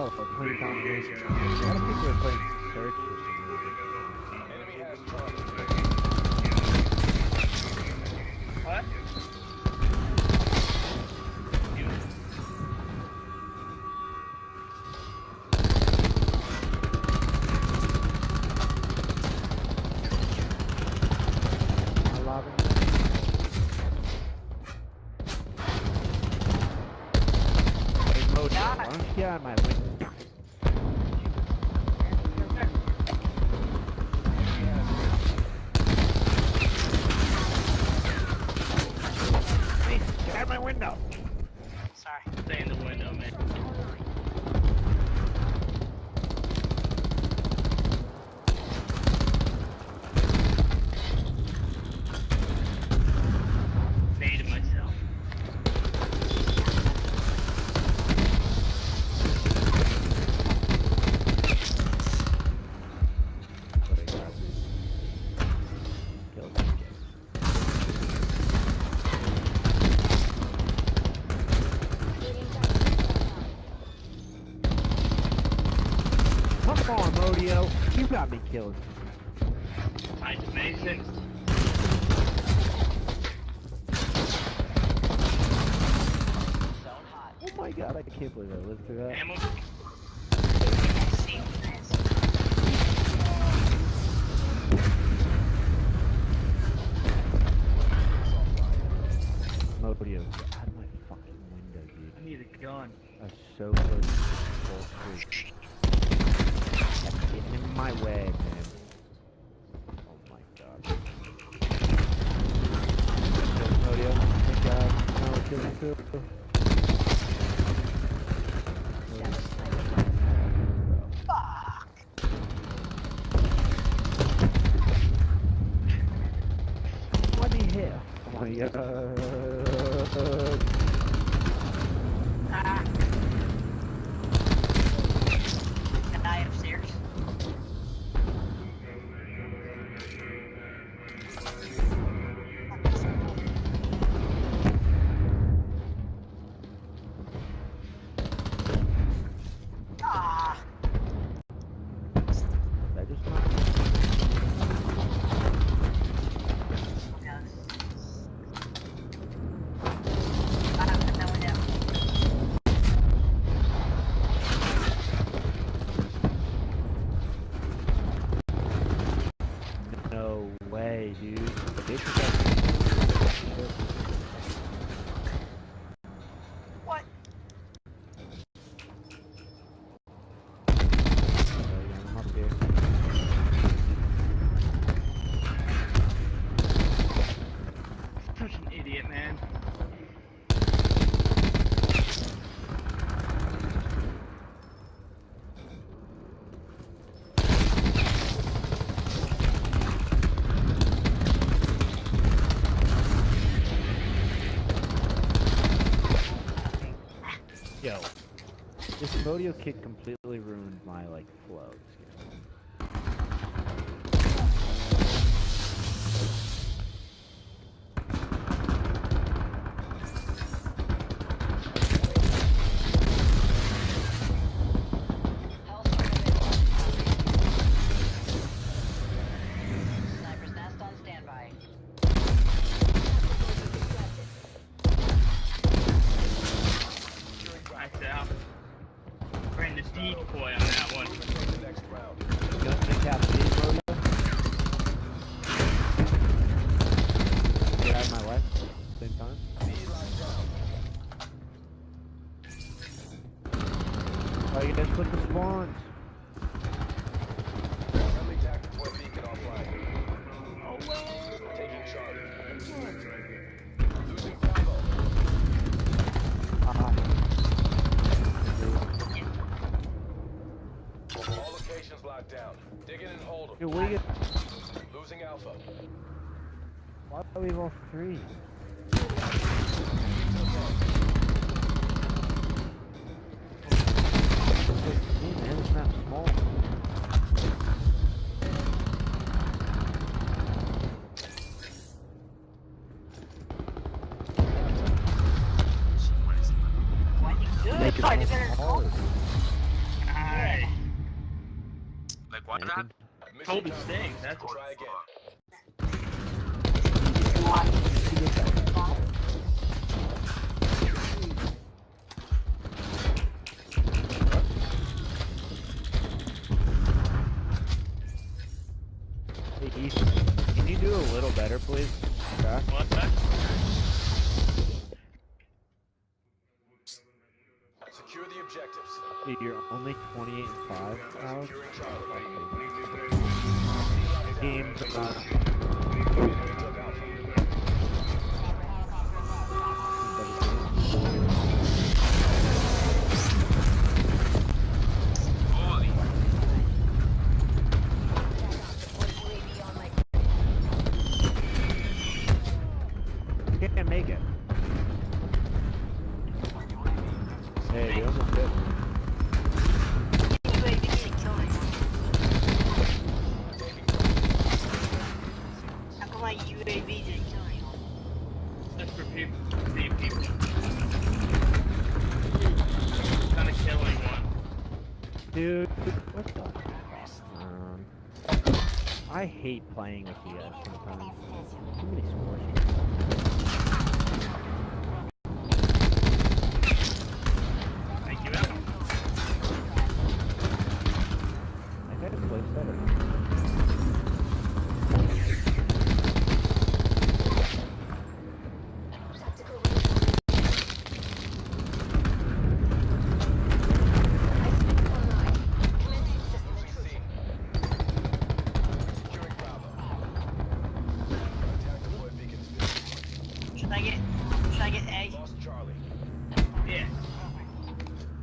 Oh, for playing combination. A lot of people are playing search for some reason. Enemy has target. What? You. I love Modio! You got me killed. Mine's amazing. Oh my god, I can't believe I lived through that. Ammo. Valeu. Yo. This Modio kick completely ruined my, like, flow. Oh, you guys put the spawns. Friendly tactical beacon offline. Taking charge. Losing Bravo. Ah. All locations locked down. Dig in and hold Dude, them. you... Losing Alpha. Why do we all three? that small. Make it all smaller. Like what happened? Toby that's what. Try again. a little better, please? Okay. Secure the objectives. Dude, you're only 28 and 5 now. Game's about Kind of killing one. Dude, what the? Um, I hate playing with you sometimes. Too many scores.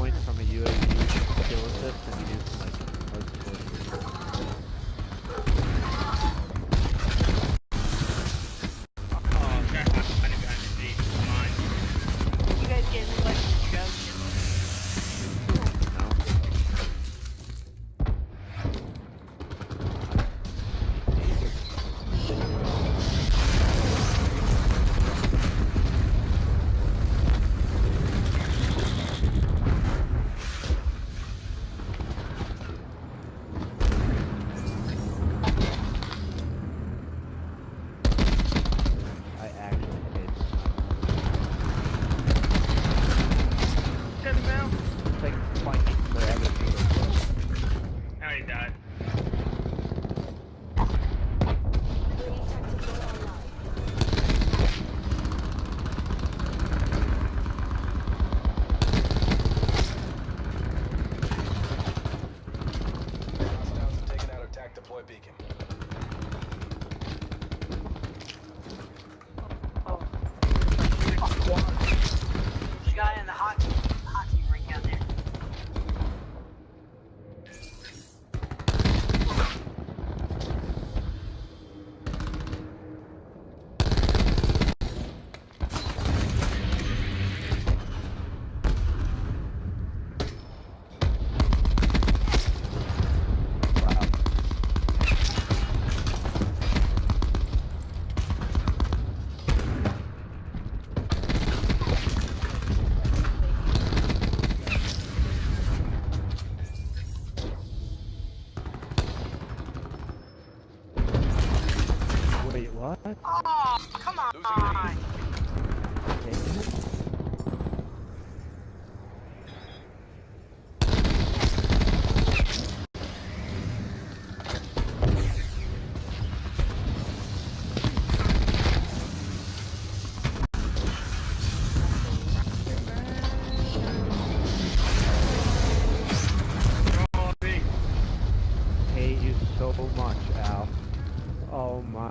point from that.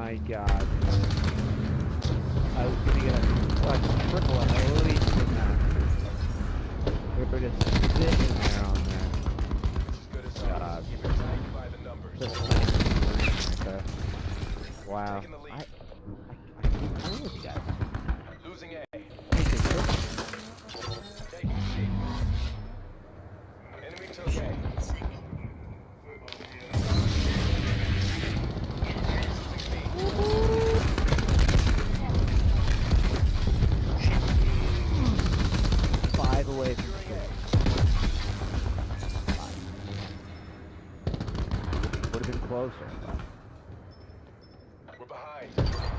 My god. I was gonna get a, a triple at least in that. We were just sitting there on that. This is good as. God. Keep it tight by the numbers. Just. Okay. Wow. Lead. I, I, I keep playing with you We're